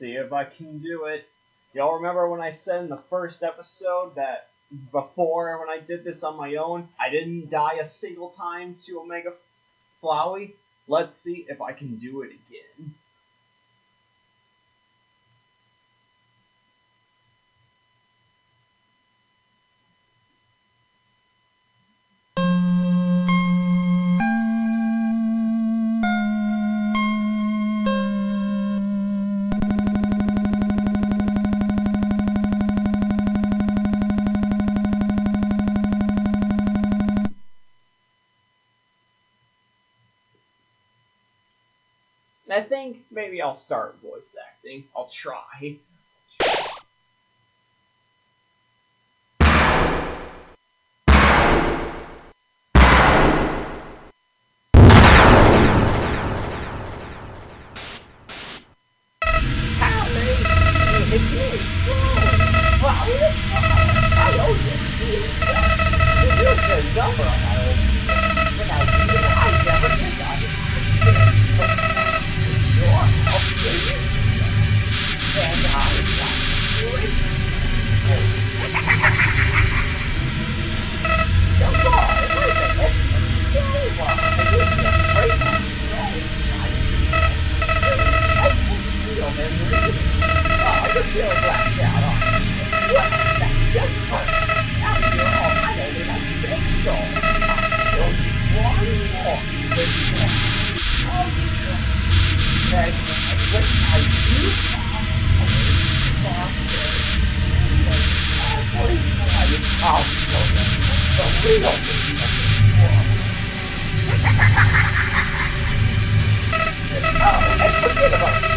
see if I can do it. Y'all remember when I said in the first episode that before when I did this on my own, I didn't die a single time to Omega Flowey? Let's see if I can do it again. I'll start voice acting. I'll try.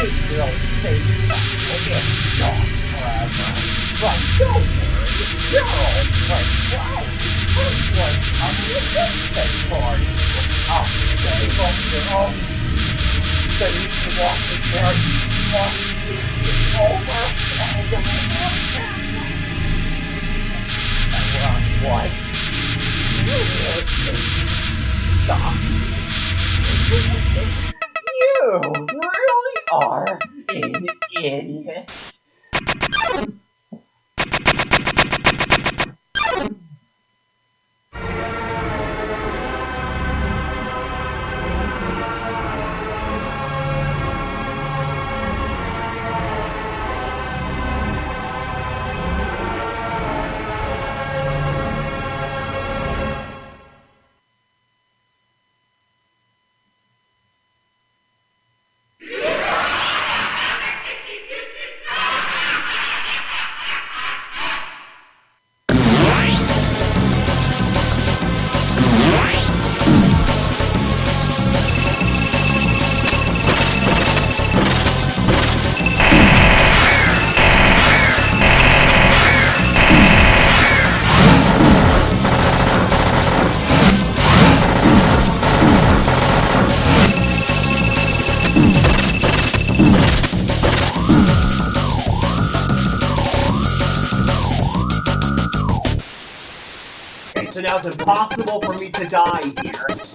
Sweet girl. We'll get gone forever. But don't worry, you're all my flowers. First one on the birthday party. I'll save up your own so you can walk the journey, walk the over, and over. What? Stop. You really are an idiot. It's impossible for me to die here.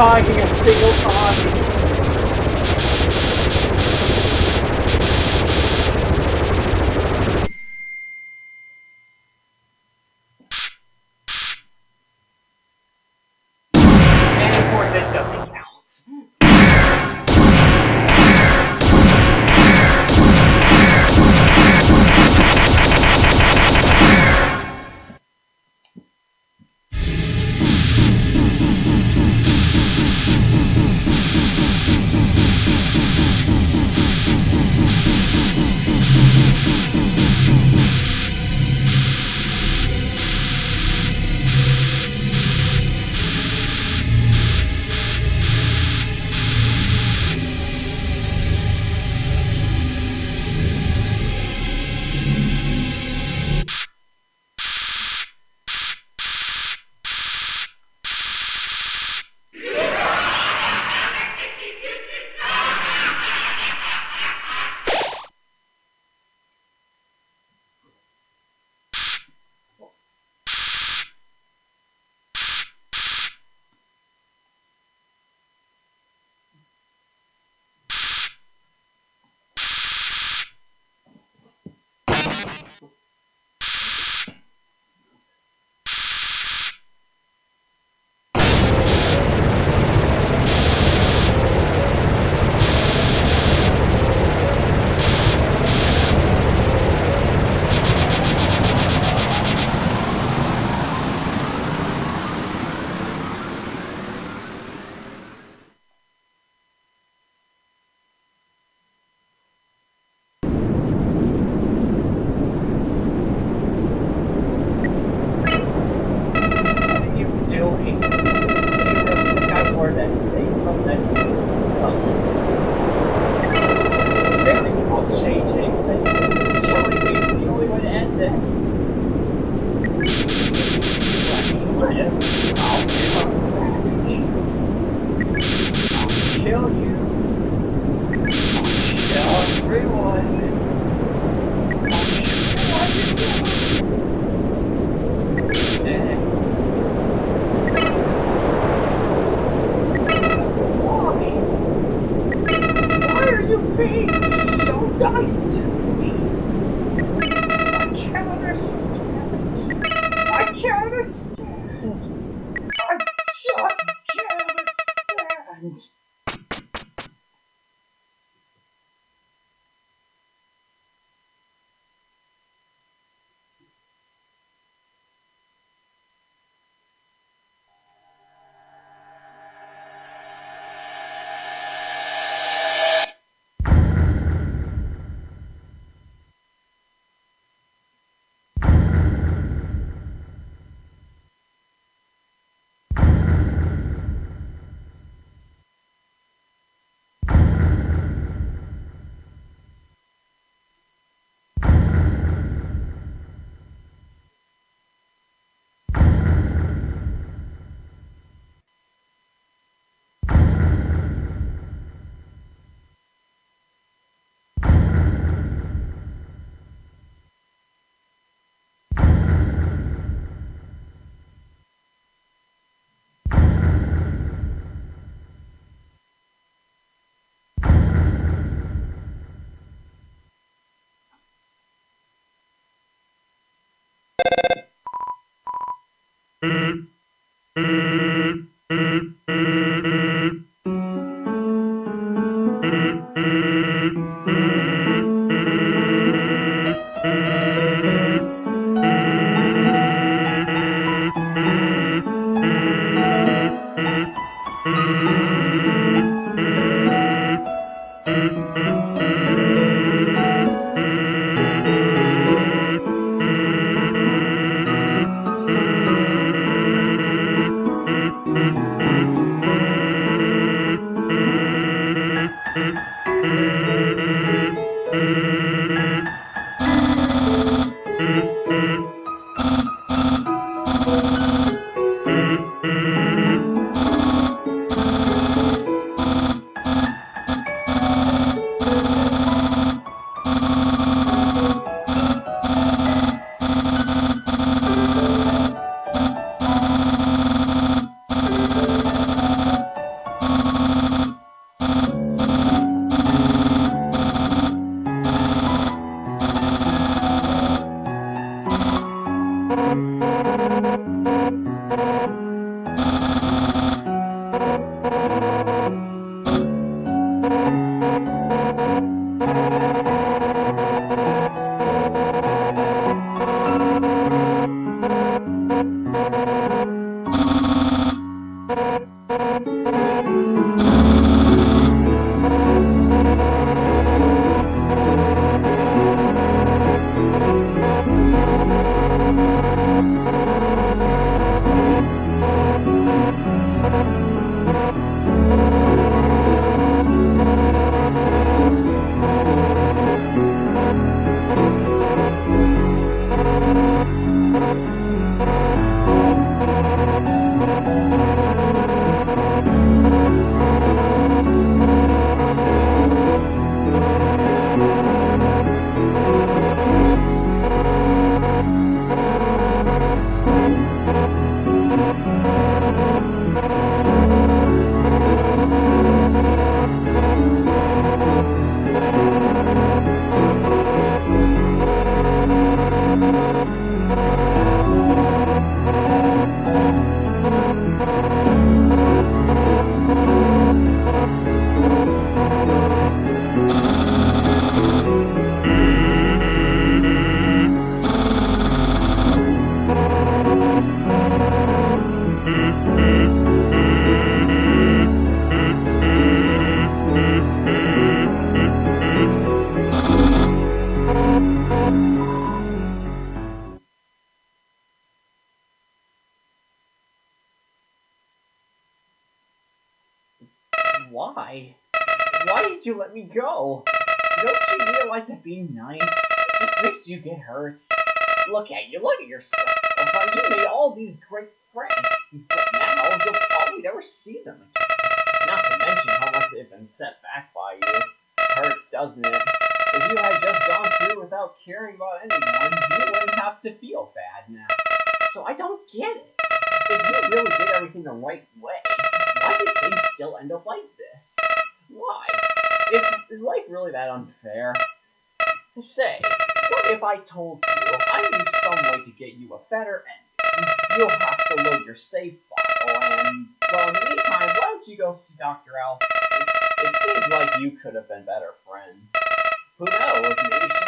Far Eh. eh. Right way, why did things still end up like this? Why? If, is life really that unfair? Say, what if I told you I knew some way to get you a better ending? You'll have to load your save file, and, well, in the meantime, why don't you go see Dr. Alphys? It seems like you could have been better friends. Who knows, maybe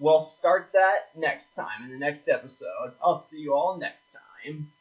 we'll start that next time in the next episode. I'll see you all next time.